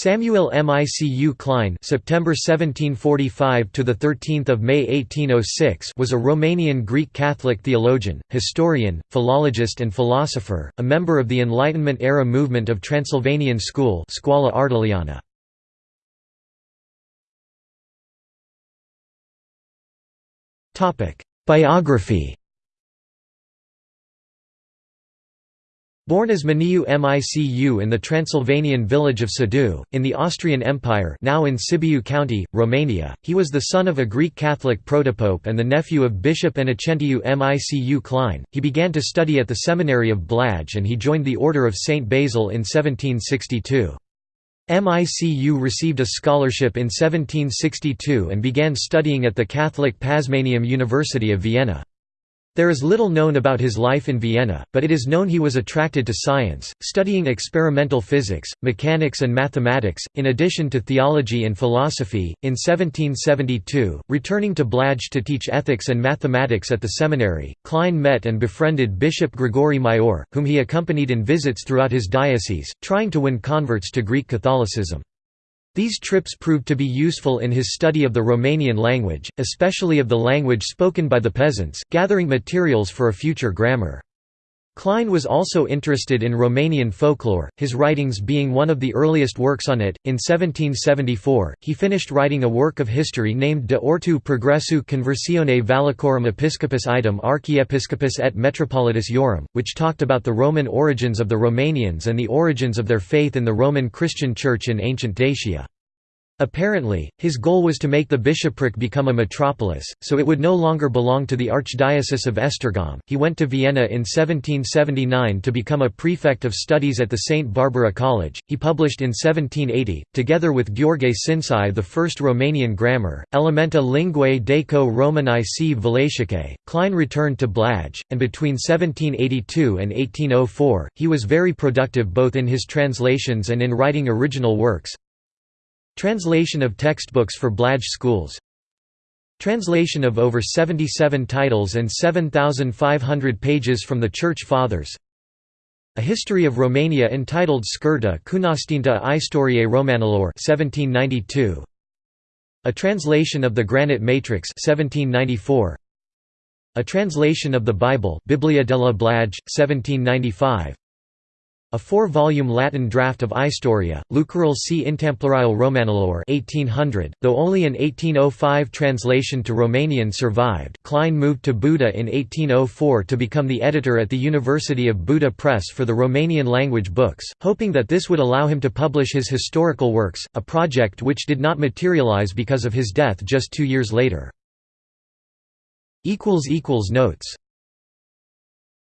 Samuel Micu Klein September 1745 to the 13th of May 1806 was a Romanian Greek Catholic theologian, historian, philologist and philosopher, a member of the Enlightenment era movement of Transylvanian school Scoala Ardeleană. Topic: Biography Born as Maniu Micu in the Transylvanian village of Sibiu, in the Austrian Empire now in Sibiu County, Romania, he was the son of a Greek Catholic protopope and the nephew of Bishop Inocentiu Micu Klein. He began to study at the seminary of Blaj and he joined the Order of St. Basil in 1762. MICU received a scholarship in 1762 and began studying at the Catholic Pazmaneum University of Vienna. There is little known about his life in Vienna, but it is known he was attracted to science, studying experimental physics, mechanics, and mathematics, in addition to theology and philosophy. In 1772, returning to Blaj to teach ethics and mathematics at the seminary, Klein met and befriended Bishop Grigore Maior, whom he accompanied in visits throughout his diocese, trying to win converts to Greek Catholicism. These trips proved to be useful in his study of the Romanian language, especially of the language spoken by the peasants, gathering materials for a future grammar. Klein was also interested in Romanian folklore, his writings being one of the earliest works on it. In 1774, he finished writing a work of history named De Ortu Progressu Conversione Valachorum Episcopis Idem Archiepiscopis et Metropolitis eorum, which talked about the Roman origins of the Romanians and the origins of their faith in the Roman Christian Church in ancient Dacia. Apparently, his goal was to make the bishopric become a metropolis, so it would no longer belong to the Archdiocese of Esztergom. He went to Vienna in 1779 to become a prefect of studies at the St. Barbara College. He published in 1780, together with Gheorghe Șincai, the first Romanian grammar, Elementa Linguae Daco Romanae sive Valachicae. Klein returned to Blaj, and between 1782 and 1804, he was very productive both in his translations and in writing original works. Translation of textbooks for Blaj schools Translation of over 77 titles and 7,500 pages from the Church Fathers A history of Romania entitled Scurta Cunoștința Istoriei Romanilor 1792. A translation of the Granite Matrix 1794. A translation of the Bible Biblia della Blaj, 1795 a four-volume Latin draft of Istoria, Lucrul C. Intemplarial Romanilor 1800, though only an 1805 translation to Romanian survived Klein moved to Buda in 1804 to become the editor at the University of Buda Press for the Romanian language books, hoping that this would allow him to publish his historical works, a project which did not materialize because of his death just two years later. Notes